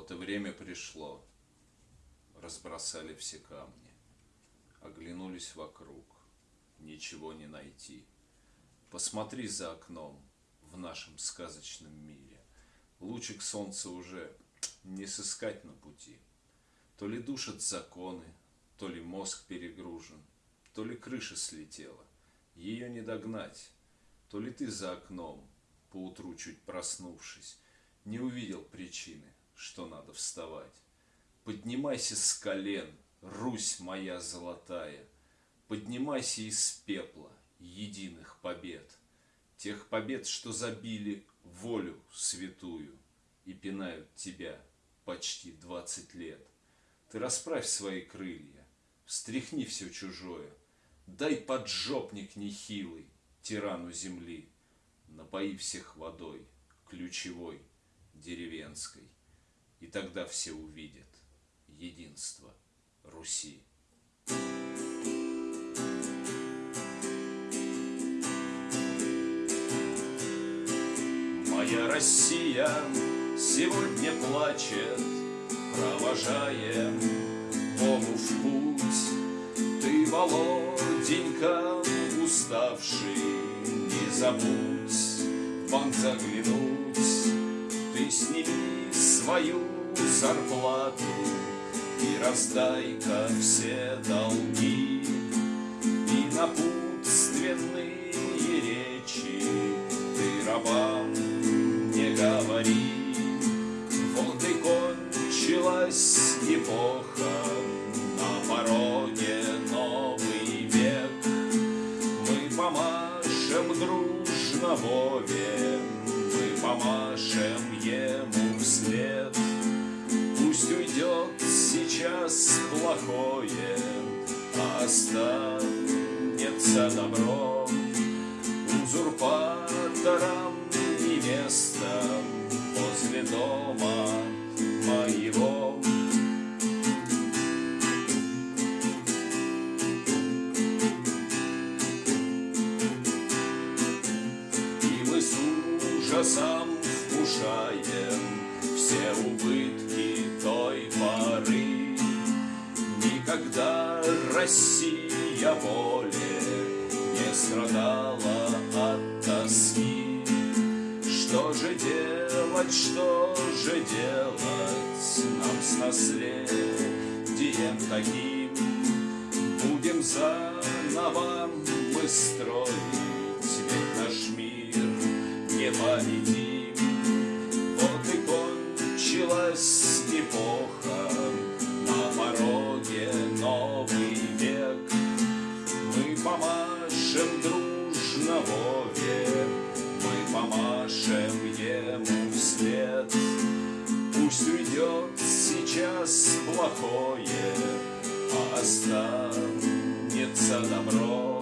Вот и время пришло. Разбросали все камни. Оглянулись вокруг. Ничего не найти. Посмотри за окном в нашем сказочном мире. Лучик солнца уже не сыскать на пути. То ли душат законы, то ли мозг перегружен, то ли крыша слетела. Ее не догнать, то ли ты за окном, поутру чуть проснувшись, не увидел причины, что надо вставать. Поднимайся с колен, Русь моя золотая, Поднимайся из пепла единых побед, Тех побед, что забили волю святую И пинают тебя почти двадцать лет. Ты расправь свои крылья, встряхни все чужое, Дай поджопник нехилый тирану земли, Напои всех водой, ключевой, деревенской, И тогда все увидят единство Руси. Моя Россия сегодня плачет, Провожая Богу в путь. Ты, Володенька, уставший, Не забудь в банк заглянуть. Ты сними свою зарплату И раздай-ка все долги И напутственные речи Ты рабам не говори. Вот и кончилась эпоха На пороге новый век. Мы помашем дружно Вове Мы помашем ему вслед. Пусть уйдет сейчас плохое. Останется добро Узурпаторам не место возле дома моего. И мы с ужасом вкушаем все убытки той поры. Никогда Россия более не страдала от тоски. Что же делать, что же делать нам с наследием таким? Будем заново мы строить, ведь наш мир непобедим. Вот и кончилась эпоха, на пороге новый век. Мы помашем дружно Вове, мы помашем ему вслед. Пусть уйдет сейчас плохое, а останется добро.